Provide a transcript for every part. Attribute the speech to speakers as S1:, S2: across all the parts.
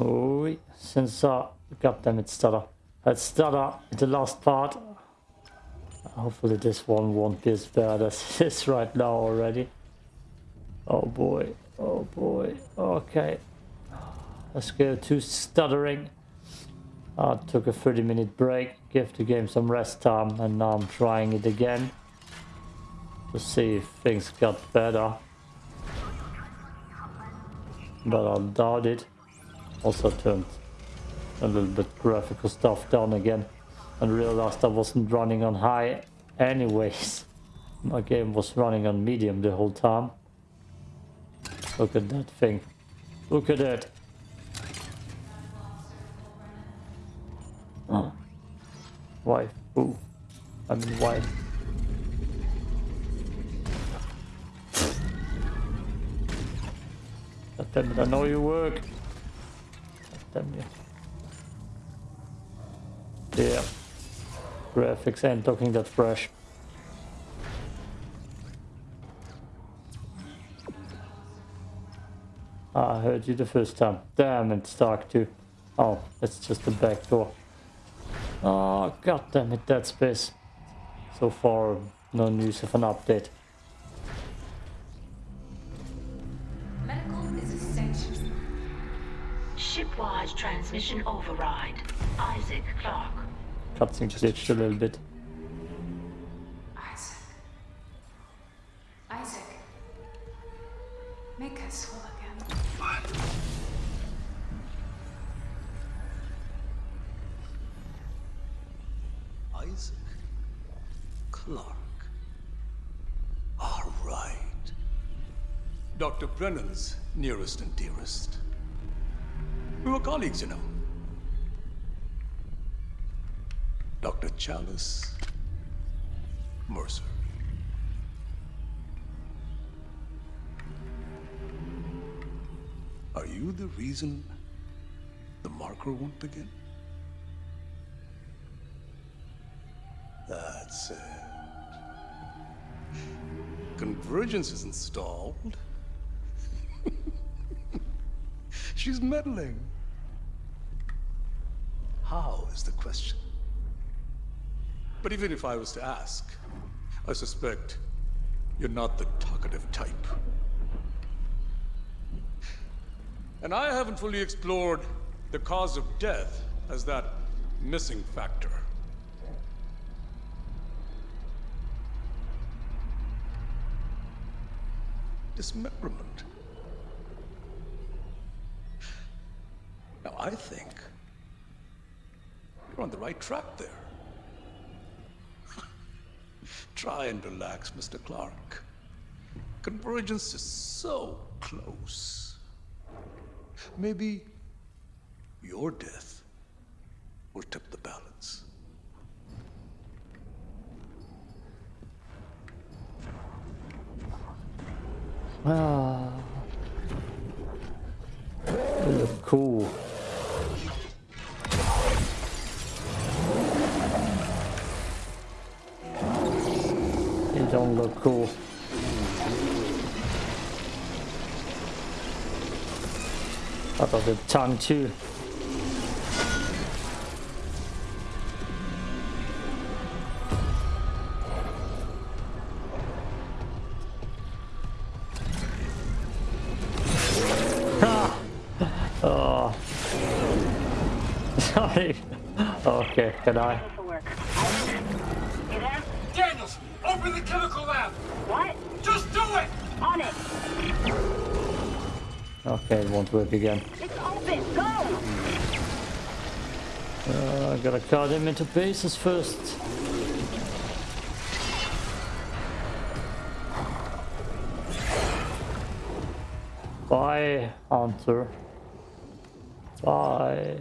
S1: Oh, since uh, goddamn it, stutter. Let's stutter the last part. Hopefully this one won't be as bad as it is right now already. Oh boy, oh boy, okay. Let's go to stuttering. I took a 30 minute break, give the game some rest time, and now I'm trying it again to see if things got better. But I doubt it. Also turned a little bit graphical stuff down again and realized I wasn't running on high anyways. My game was running on medium the whole time. Look at that thing. Look at it. Oh. Why? Ooh. I mean why? God damn it, I know you work. Damn you. Yeah. Graphics ain't looking that fresh. Ah, I heard you the first time. Damn, it's dark too. Oh, it's just the back door. Oh, god damn it, Dead Space. So far, no news of an update.
S2: Shipwide transmission override. Isaac Clarke.
S1: Cutscene glitched a little bit.
S3: Isaac. Isaac. Make us whole again.
S4: Isaac Clarke. All right. Dr. Brennan's nearest and dearest. We were colleagues, you know. Dr. Challus Mercer. Are you the reason the marker won't begin? That's it. Convergence is installed. She's meddling. How is the question? But even if I was to ask, I suspect you're not the talkative type. And I haven't fully explored the cause of death as that missing factor. Dismemberment. I think you're on the right track there. Try and relax, Mr. Clarke. Convergence is so close. Maybe your death will tip the balance.
S1: Ah. Cool. Don't look cool. I thought the tongue too. Oh. Sorry. Okay, can I?
S2: Paperwork. You there?
S5: Daniels, open the chemical lab!
S2: What?
S5: Just do it!
S2: On it.
S1: Okay, it won't work again.
S2: It's open. Go.
S1: Uh, I gotta cut him into pieces first. Bye, Hunter. Bye.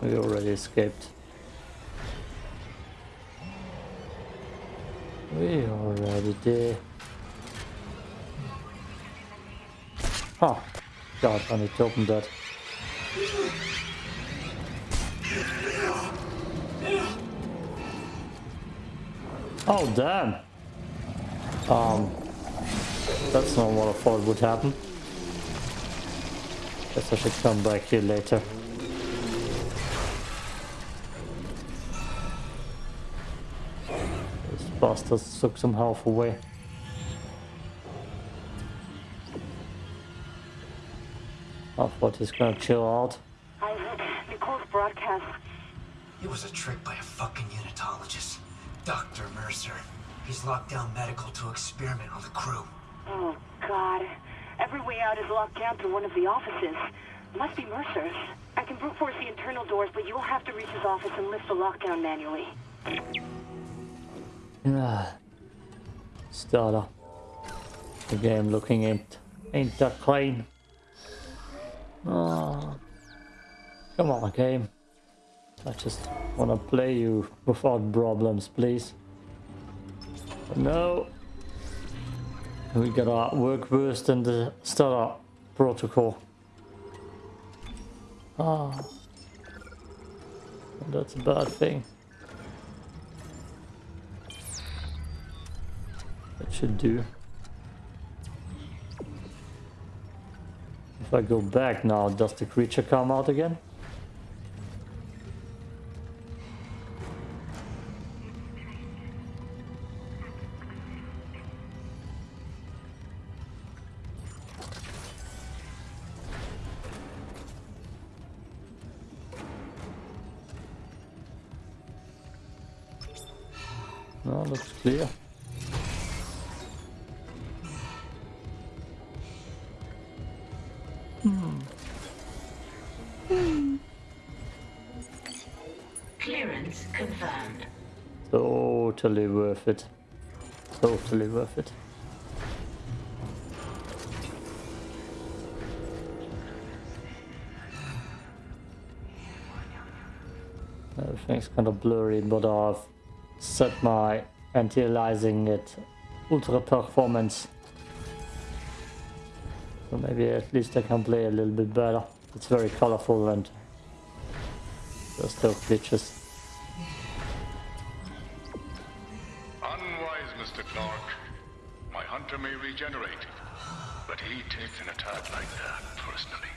S1: We already escaped. We already did. Huh. God, I need to open that. Oh, damn. Um, that's not what I thought would happen. Guess I should come back here later. Bastards took some health away. Ah, I thought he's gonna chill out.
S3: I Isaac, Nicole's broadcast.
S6: It was a trick by a fucking unitologist. Dr. Mercer. He's locked down medical to experiment on the crew.
S3: Oh, God. Every way out is locked down through one of the offices. Must be Mercer's. I can brute force the internal doors, but you'll have to reach his office and lift the lockdown manually.
S1: Ah. Starter. The game looking ain't ain't that clean. Oh. Come on, game. I just wanna play you without problems, please. But no. We gotta work worse than the starter protocol. Ah. That's a bad thing. That should do. If I go back now, does the creature come out again? Hmm.
S2: Clearance confirmed.
S1: Totally worth it. Totally worth it. Everything's kind of blurry, but I've set my anti-aliasing at ultra performance. So maybe at least I can play a little bit better. It's very colorful and there's still glitches.
S7: Unwise, Mr. Clarke. My hunter may regenerate, but he takes an attack like that personally.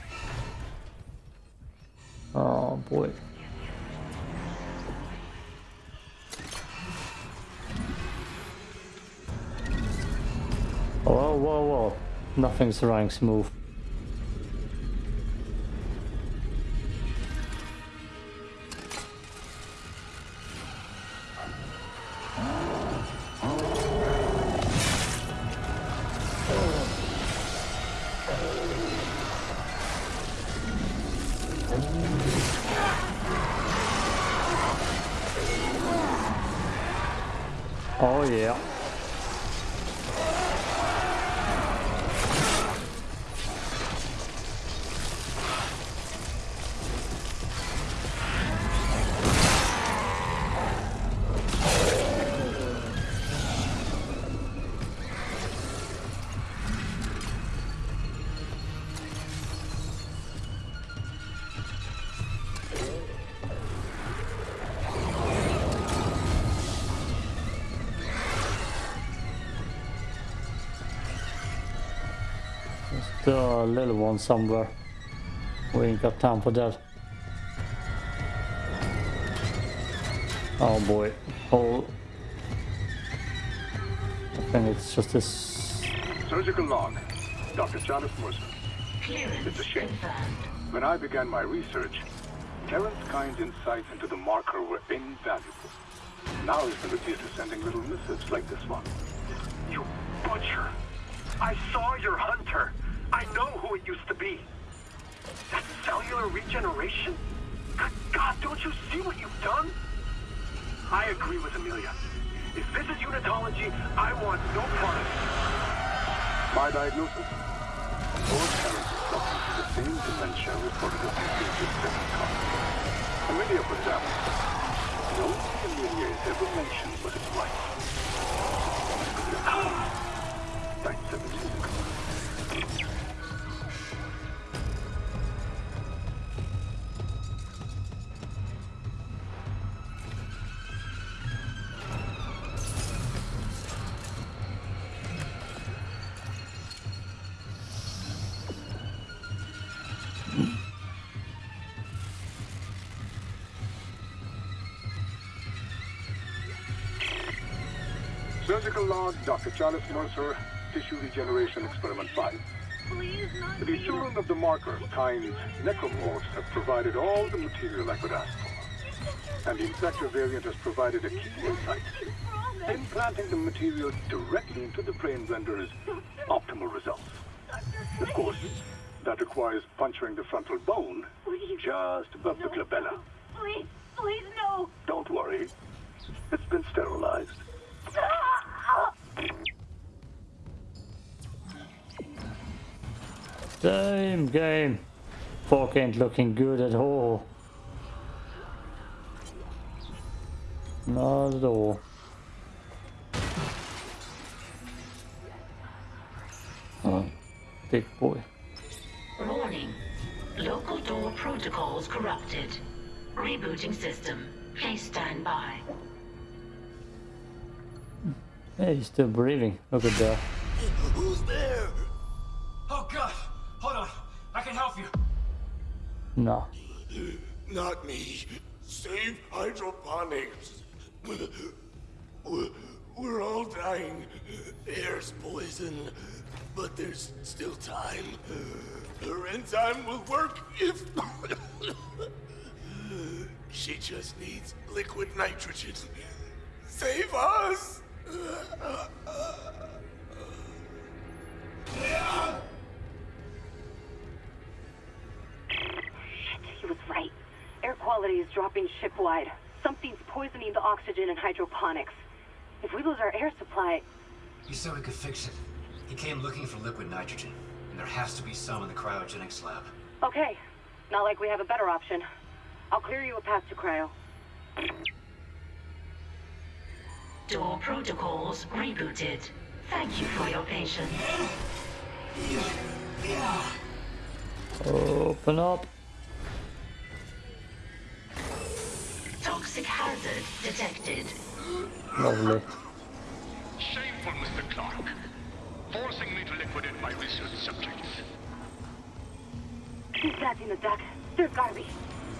S1: Oh boy. Nothing's running smooth. Oh yeah. Still a little one somewhere. We ain't got time for that. Oh boy. Oh. I think it's just this.
S8: Surgical log. Dr. Challus Mercer.
S2: Clearance
S8: It's a shame.
S2: confirmed.
S8: When I began my research, Terrence Kyne's insights into the marker were invaluable. Now he's been reduced to sending little missives like this one.
S5: You butcher. I saw your hunter. It used to be. That cellular regeneration? Good God, don't you see what you've done? I agree with Amelia. If this is unitology, I want no part of it.
S8: My diagnosis? Terrence is suffering from the same dementia reported as his previous second. Amelia, for example. The thing Amelia has ever mentioned his wife. Died 17 years ago. Surgical log, Dr. Challus Mercer, tissue regeneration experiment 5. The children of the marker, kind necromorphs, have provided all the material I could ask for. And the infector variant has provided a key insight. Implanting the material directly into the brain renders optimal results. Of course, that requires puncturing the frontal bone just above the glabella.
S3: Please, please, no.
S8: Don't worry. It's been sterilized.
S1: Same game. Fork ain't looking good at all. Not at all. Oh, big boy.
S2: Warning. Local door protocols corrupted. Rebooting system. Please stand by.
S1: Hey, he's still breathing. Look at that.
S6: Who's there? Oh god! Hold on. I can help you.
S1: No.
S9: Not me. Save hydroponics. We're, we're all dying. Air's poison. But there's still time. Her enzyme will work if... she just needs liquid nitrogen. Save us!
S3: He was right. Air quality is dropping shipwide. Something's poisoning the oxygen in hydroponics. If we lose our air supply,
S6: You said we could fix it. He came looking for liquid nitrogen, and there has to be some in the cryogenics lab.
S3: okay. Not like we have a better option. I'll clear you a path to cryo.
S2: Door protocols rebooted. Thank you for your patience.
S1: Open up.
S2: Hazard detected.
S1: Lovely.
S7: Shameful, Mr. Clarke. Forcing me to liquidate my research subjects.
S3: Who's that in the deck? There's gotta be.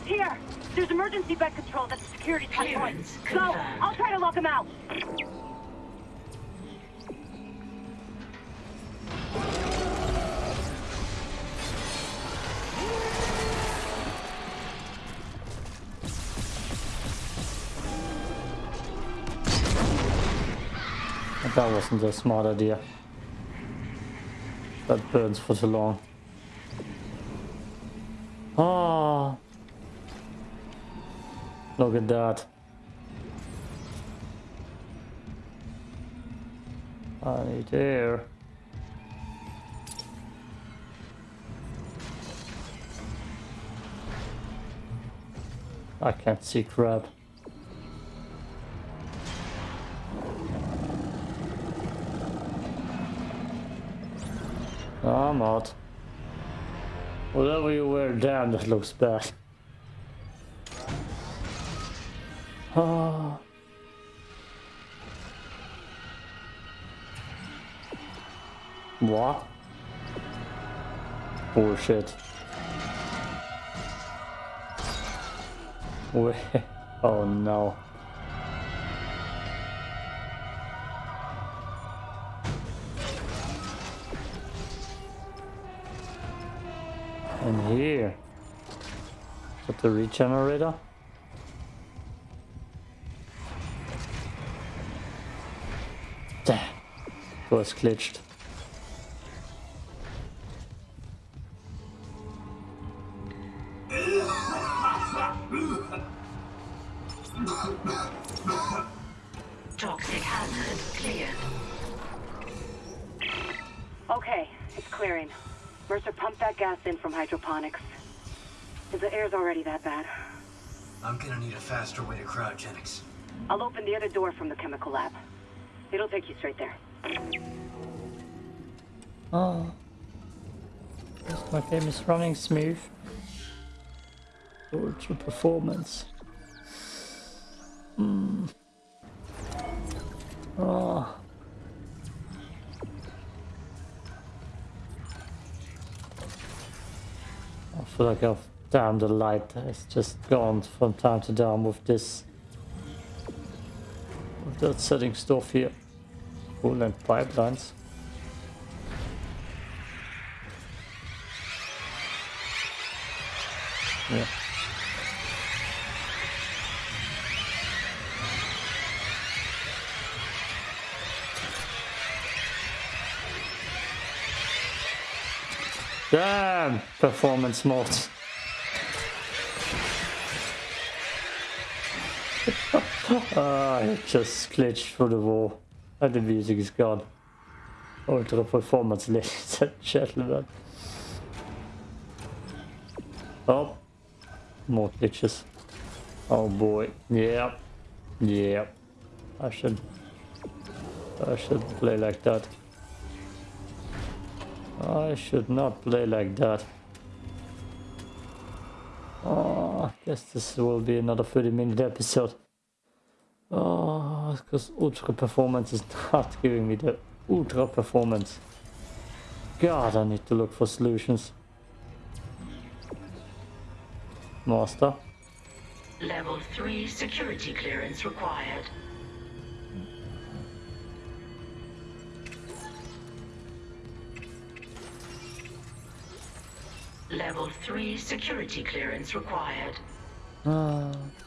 S3: Here! There's emergency bed control at the security checkpoint.
S2: Clearance
S3: Go! I'll try to lock him out.
S1: That wasn't a smart idea. That burns for too long. Ah. Look at that. I need air. I can't see crap. I'm out. Whatever you wear down, that looks bad. Ah. What? Bullshit. Wait. Oh no. Here. That the regenerator? Damn. It was glitched.
S3: Already that bad,
S6: I'm gonna need a faster way to cryogenics.
S3: I'll open the other door from the chemical lab. It'll take you straight there.
S1: Oh. Yes, my game is running smooth. Ultra performance. Hmm. Oh. I feel like I've damned the light. It's just gone from time to time with this. With that setting stuff here. Coolant pipelines. Yeah. Damn! Performance mode. Ah, I just glitched through the wall. And the music is gone. Ultra performance, ladies and gentlemen. Oh, more glitches. Oh boy. Yep. Yep. I should. I should play like that. I should not play like that. Oh, I guess this will be another 30 minute episode. Oh, because Ultra Performance is not giving me the Ultra Performance. God, I need to look for solutions. Master.
S2: Level 3 security clearance required. Level 3 security clearance required.
S1: Ah.
S7: Seeing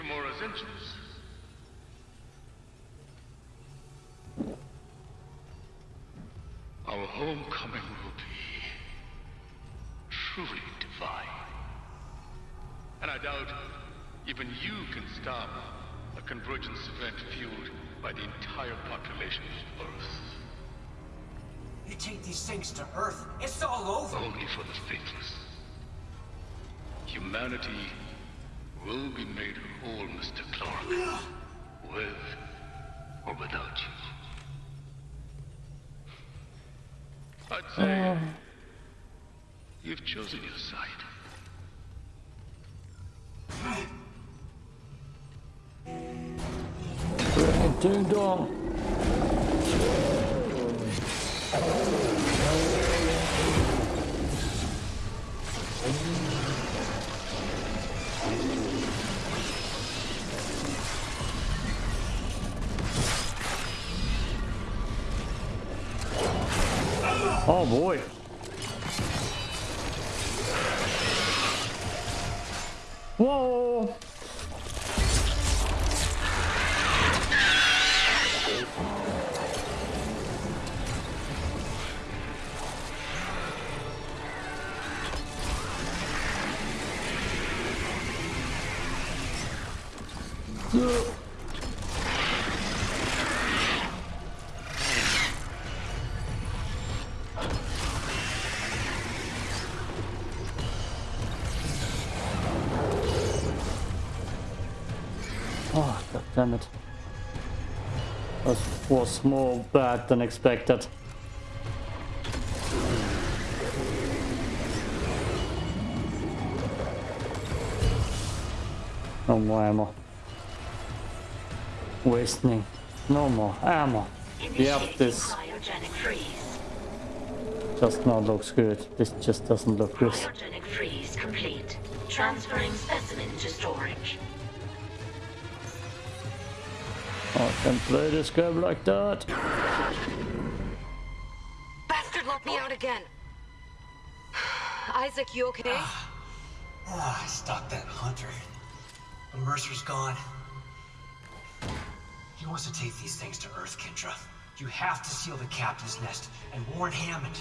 S7: Ishimura's engines? Our homecoming will be truly divine. And I doubt even you can stop a convergence event fueled by the entire population of Earth.
S6: You take these things to Earth, it's all over.
S7: Only for the faithless. Humanity will be made whole, Mr. Clarke. With or without you. I'd say you've chosen your side.
S1: Ding dong. Oh boy. Whoa. Oh, was more bad than expected. No more ammo. Wasting. No more ammo. Yep, this just not looks good. This just doesn't look good.
S2: Cryogenic freeze complete. Transferring specimen to storage.
S1: I can play this game like that.
S10: Bastard locked me out again. Isaac, you okay?
S6: Ah, I stopped that hunter. The Mercer's gone. He wants to take these things to Earth, Kendra. You have to seal the captain's nest and warn Hammond.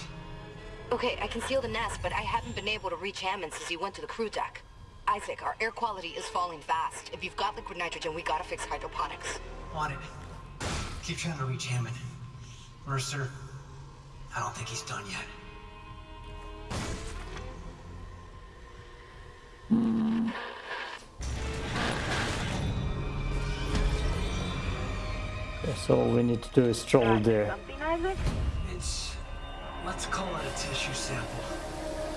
S10: Okay, I can seal the nest, but I haven't been able to reach Hammond since he went to the crew deck. Isaac, our air quality is falling fast. If you've got liquid nitrogen, we gotta fix hydroponics.
S6: On it. Keep trying to reach Hammond. Mercer, I don't think he's done yet.
S1: Okay, so all we need to do is stroll
S3: Got
S1: there.
S3: Something, Isaac?
S6: It's... let's call it a tissue sample.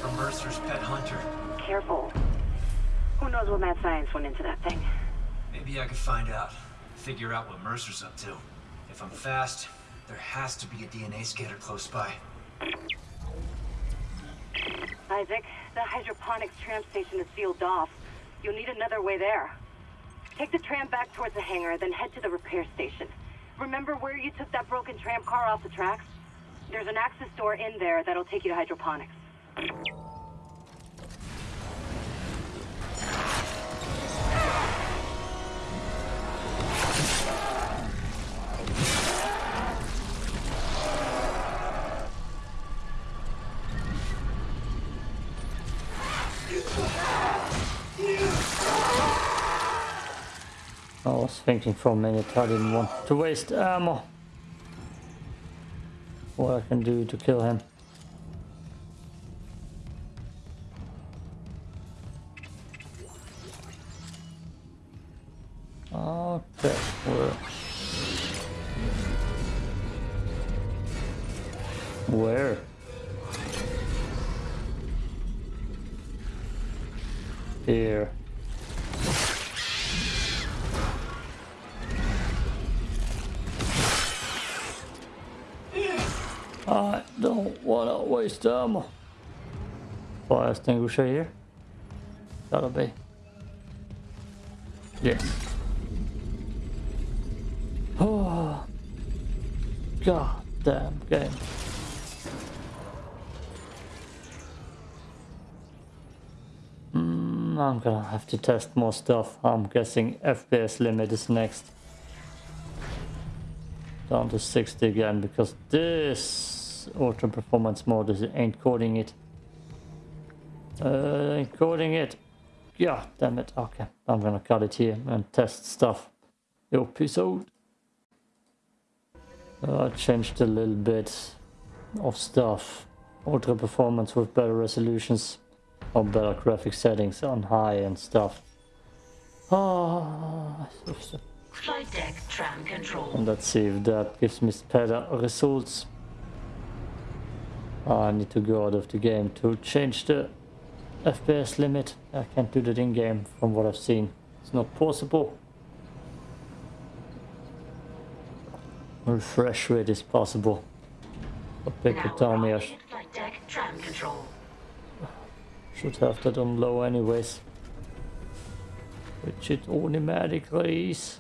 S6: From Mercer's pet hunter.
S3: Careful. Who knows what mad science went into that thing?
S6: Maybe I could find out. Figure out what Mercer's up to. If I'm fast, there has to be a DNA scanner close by.
S3: Isaac, the hydroponics tram station is sealed off. You'll need another way there. Take the tram back towards the hangar, then head to the repair station. Remember where you took that broken tram car off the tracks? There's an access door in there that'll take you to hydroponics.
S1: I was thinking for a minute I didn't want to waste ammo. What I can do to kill him. Okay, ammo. Fire extinguisher here. Gotta be. Yes. Oh. God damn game. Mm, I'm gonna have to test more stuff. I'm guessing FPS limit is next down to 60 again because this ultra performance mode is ain't coding it. Uh, ain't coding it. Yeah, damn it. Okay, I'm gonna cut it here and test stuff. Episode. Uh, I changed a little bit of stuff. Ultra performance with better resolutions or better graphic settings on high and stuff. Ah,
S2: Flight deck tram control.
S1: and let's see if that gives me better results. Ah, I need to go out of the game to change the FPS limit. I can't do that in game from what I've seen. It's not possible. Refresh rate is possible. But
S2: arriving at flight deck tram.
S1: Should have that on low anyways. Which it automatically is.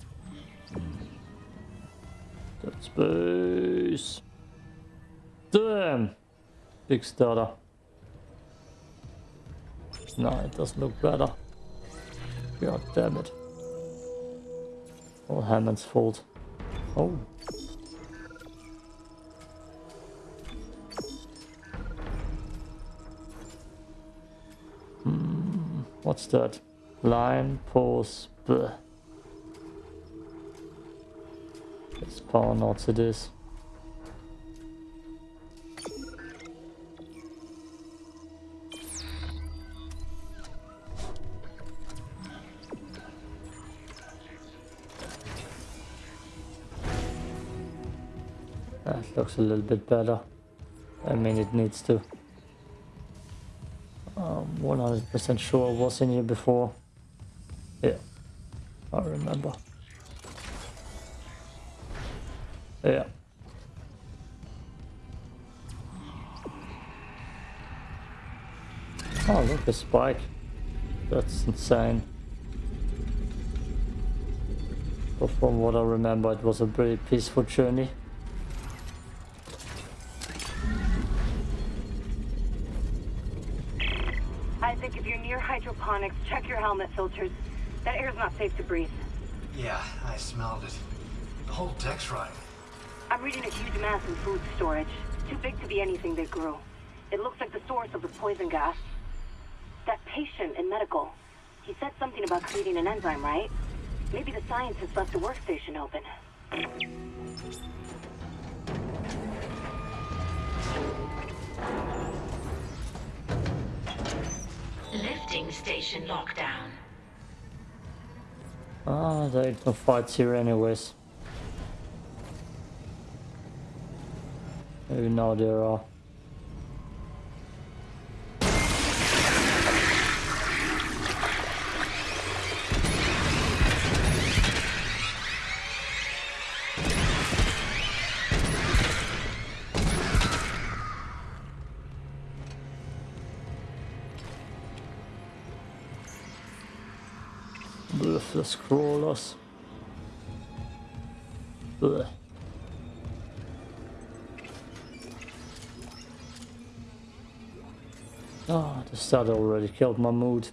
S1: That space. Damn! Big stutter. No, it doesn't look better. God damn it. All Hammond's fault. Oh. Hmm, what's that? Line, pause, bleh. It's power notes it is. That looks a little bit better. I mean, it needs to. I'm 100% sure I was in here before. Yeah, I remember. Yeah. Oh, look, a spike. That's insane. But from what I remember, it was a pretty peaceful journey.
S3: Check your helmet filters. That air's not safe to breathe.
S6: Yeah, I smelled it. The whole deck's rotting.
S3: I'm reading a huge mass in food storage. Too big to be anything they grew. It looks like the source of the poison gas. That patient in medical, he said something about creating an enzyme, right? Maybe the scientist left the workstation open.
S2: Lifting station lockdown.
S1: Ah, there ain't no fights here anyways. Maybe now there are. Ruthless crawlers. Ugh. Ah, the stud already killed my mood.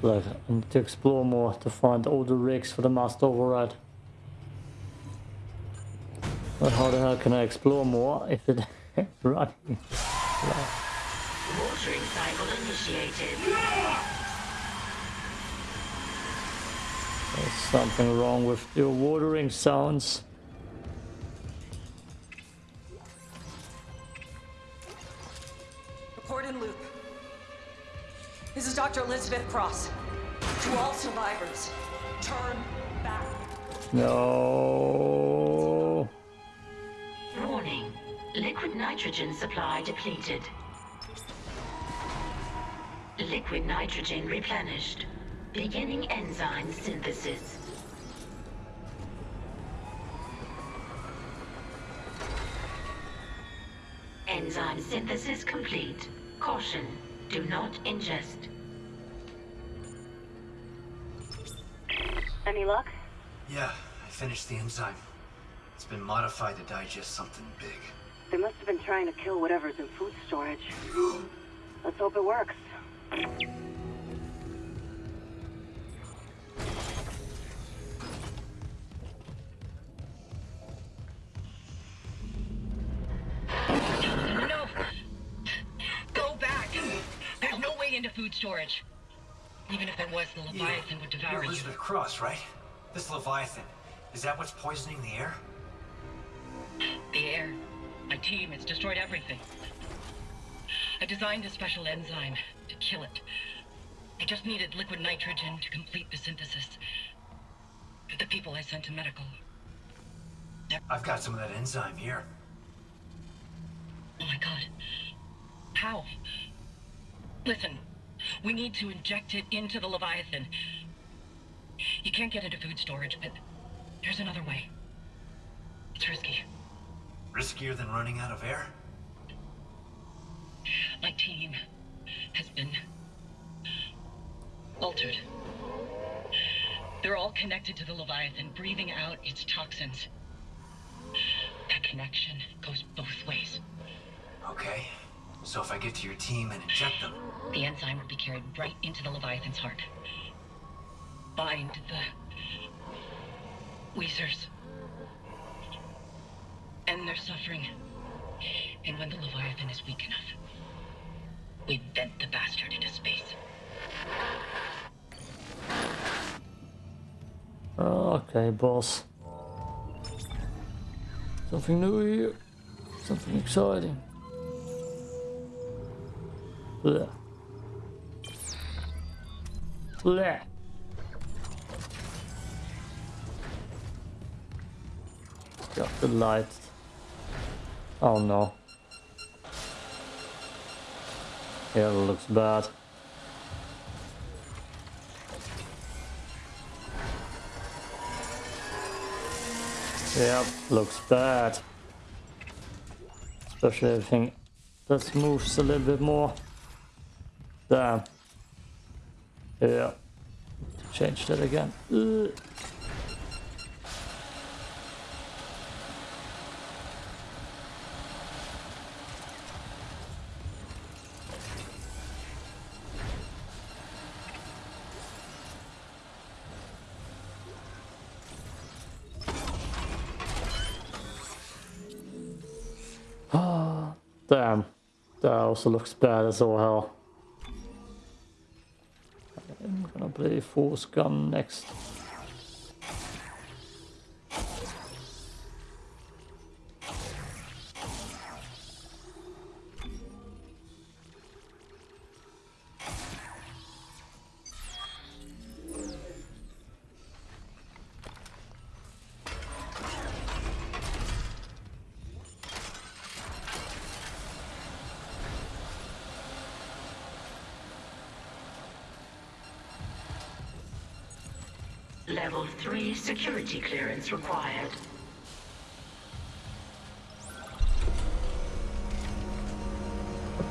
S1: Like, I need to explore more to find all the rigs for the master override. But how the hell can I explore more if it running?
S2: Watering cycle initiated.
S1: There's something wrong with your watering sounds.
S11: Report in loop. This is Dr. Elizabeth Cross. To all survivors, turn back.
S1: No.
S2: Liquid nitrogen supply depleted. Liquid nitrogen replenished. Beginning enzyme synthesis. Enzyme synthesis complete. Caution. Do not ingest.
S3: Any luck?
S6: Yeah, I finished the enzyme. It's been modified to digest something big.
S3: They must have been trying to kill whatever's in food storage. Let's hope it works.
S10: No! Go back! There's no way into food storage. Even if there was, the Leviathan would
S6: You're
S10: devour you.
S6: Elizabeth Cross, right? This Leviathan. Is that what's poisoning the air?
S10: The air. My team, it's destroyed everything. I designed a special enzyme to kill it. I just needed liquid nitrogen to complete the synthesis. But the people I sent to medical.
S6: I've got some of that enzyme here.
S10: Oh my god. How? Listen, we need to inject it into the Leviathan. You can't get into food storage, but there's another way. It's risky.
S6: Riskier than running out of air?
S10: My team has been altered. They're all connected to the Leviathan, breathing out its toxins. That connection goes both ways.
S6: Okay. So if I get to your team and inject them,
S10: The enzyme will be carried right into the Leviathan's heart. Bind the Weezers. End their suffering. And when the Leviathan is weak enough, we vent the bastard into space.
S1: Ah, okay, boss. Something new here. Something exciting. Blech. Blech. Got the light. Oh no. Yeah, it looks bad. Yep, looks bad. Especially everything that moves a little bit more. Damn. Yeah. Change that again. Ugh. Also looks bad as all hell. I'm gonna play Force Gun next.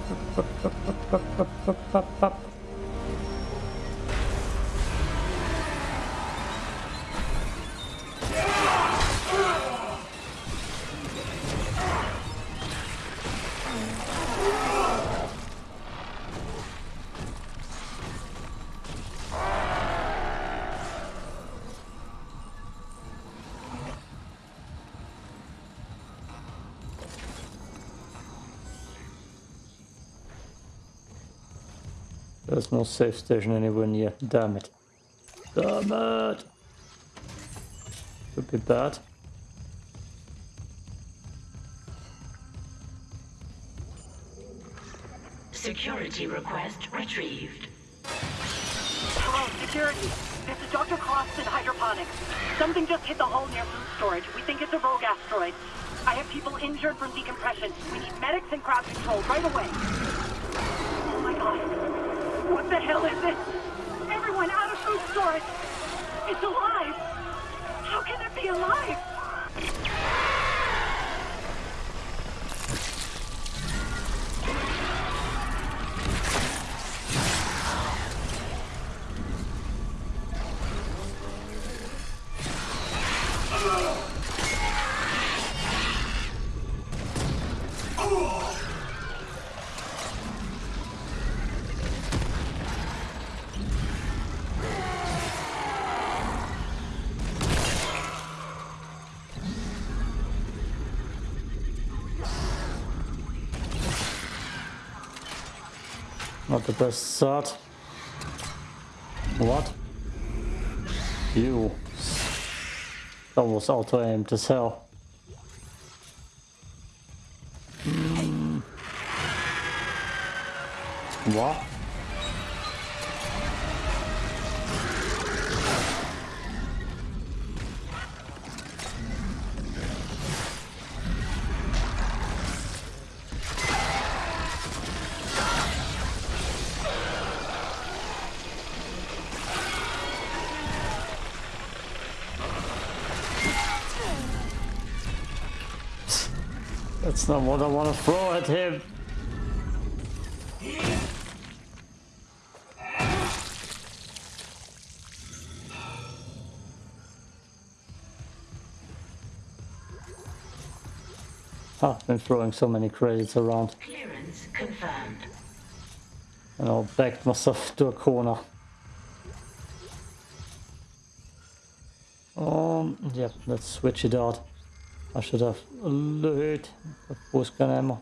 S2: ハハハハハハハハ
S1: There's no safe station anywhere near. Damn it. Damn it! Could be bad.
S2: Security request retrieved.
S3: Hello, security. This is Dr. Cross in hydroponics. Something just hit the hull near food storage. We think it's a rogue asteroid. I have people injured from decompression. We need medics and crowd control right away. Oh my god. What the hell is this? Everyone out of food storage! It's alive! How can it be alive?
S1: Not the best start. What? You. Almost was auto aimed as hell. That's not what I want to throw at him. Ah, I've been throwing so many credits around.
S2: Clearance confirmed.
S1: And I'll back myself to a corner. Um, yep, let's switch it out. I should have loot the gun ammo.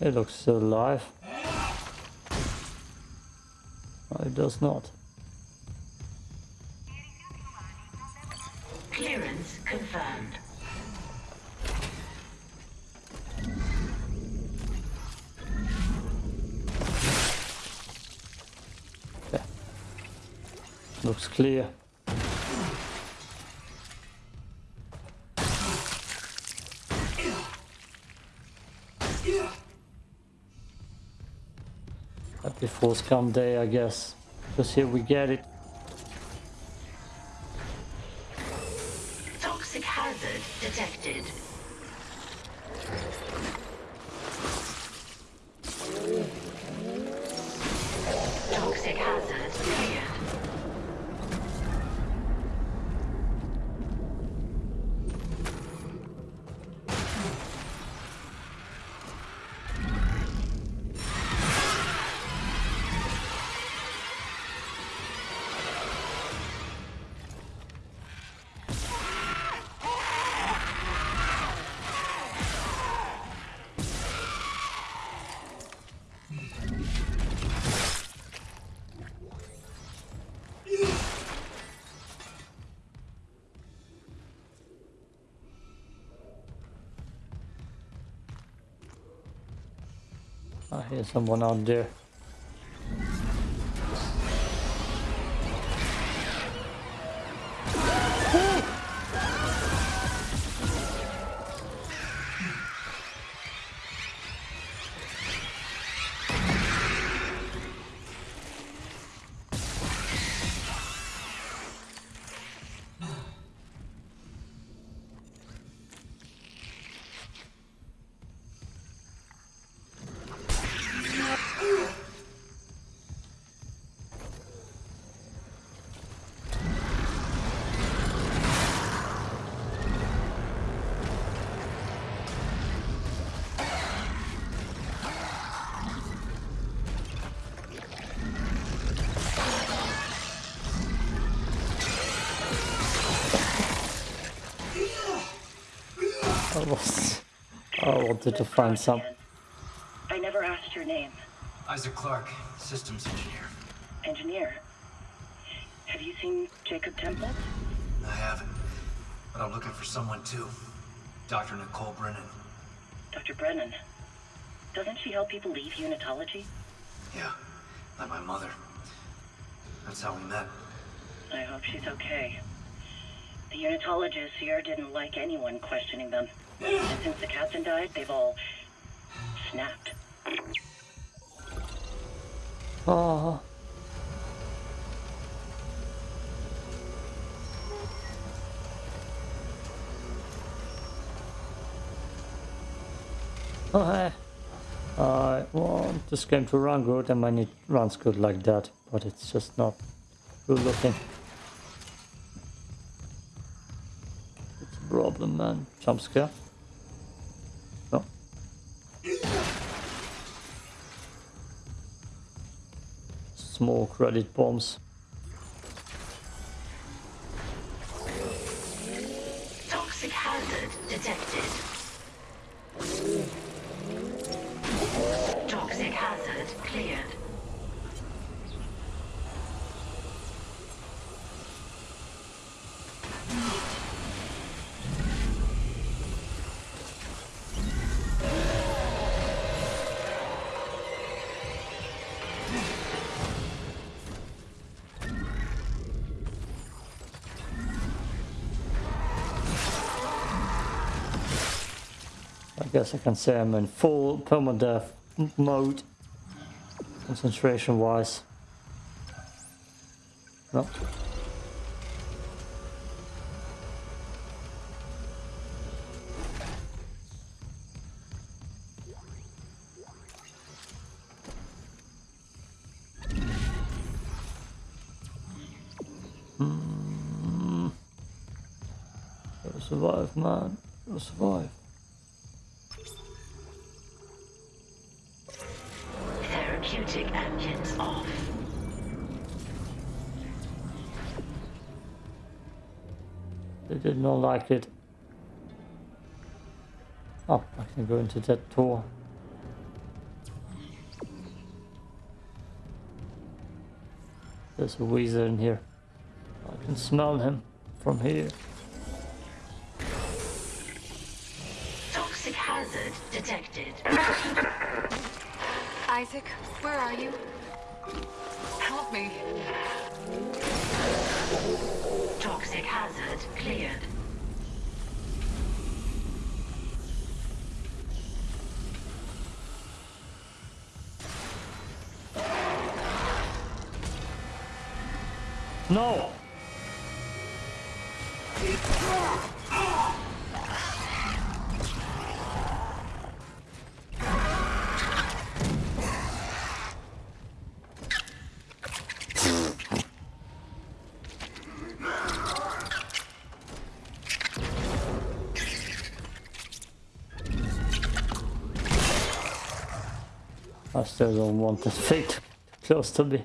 S1: It looks alive. It does not. Clear. Happy force come day, I guess. Because here we get it. Hear someone out there. Was. I wanted to find some.
S10: I never asked your name.
S6: Isaac Clarke, systems engineer.
S10: Engineer. Have you seen Jacob Temple?
S6: I haven't, but I'm looking for someone too. Dr. Nicole Brennan.
S10: Dr. Brennan. Doesn't she help people leave unitology?
S6: Yeah, like my mother. That's how we met.
S10: I hope she's okay. The unitologists here didn't like anyone questioning them. Since the captain died, they've all snapped.
S1: Oh. Hey. I want this game to run good and when it runs good like that, but it's just not good looking. It's a problem man. Jump scare. Small credit bombs. Guess I can say I'm in full permadeath mode, concentration wise. No. Hmm. Survive, man. Survive. Oh, I can go into that door. There's a weasel in here. I can smell him from here.
S2: Toxic hazard detected.
S12: Isaac, where are you? Help me.
S2: Toxic hazard cleared.
S1: No! I still don't want this fate close to me.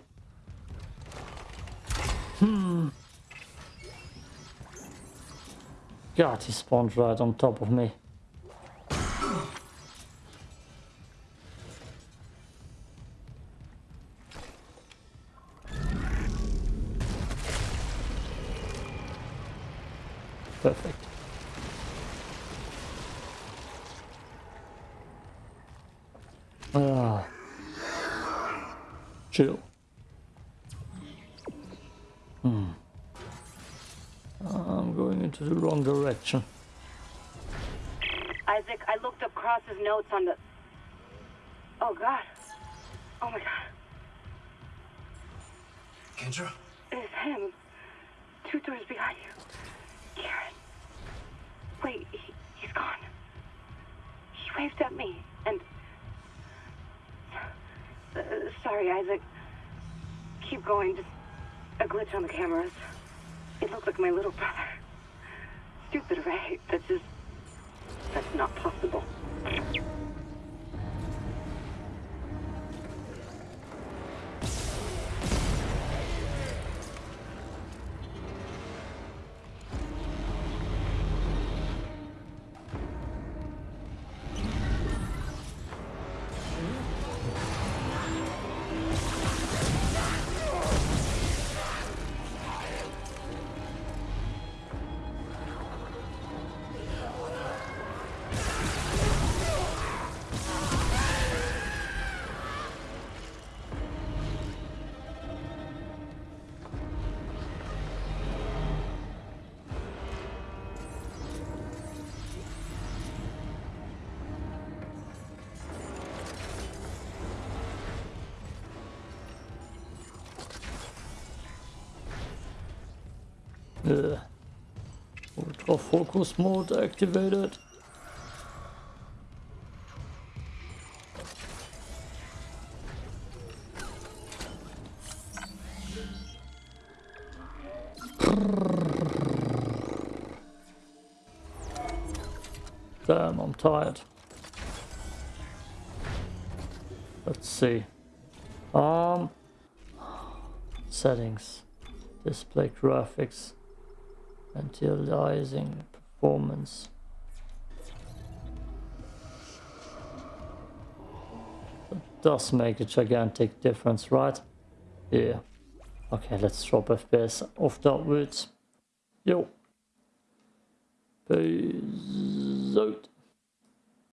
S1: Hmm. God, he spawned right on top of me. Perfect. Ah. chill. Wrong direction.
S3: Isaac, I looked up Cross's notes on the... Oh, God. Oh, my God.
S6: Kendra?
S3: It's him. Two doors behind you. Karen. Wait, he, he's gone. He waved at me, and... Uh, sorry, Isaac. Keep going, just a glitch on the cameras. It looked like my little brother. Stupid, right? That's just... That's not possible.
S1: Ultra focus mode activated. Damn, I'm tired. Let's see. Um, settings, display graphics, Visualizing performance. It does make a gigantic difference, right? Yeah. Okay, let's drop FPS off that route. Yo. Peace out.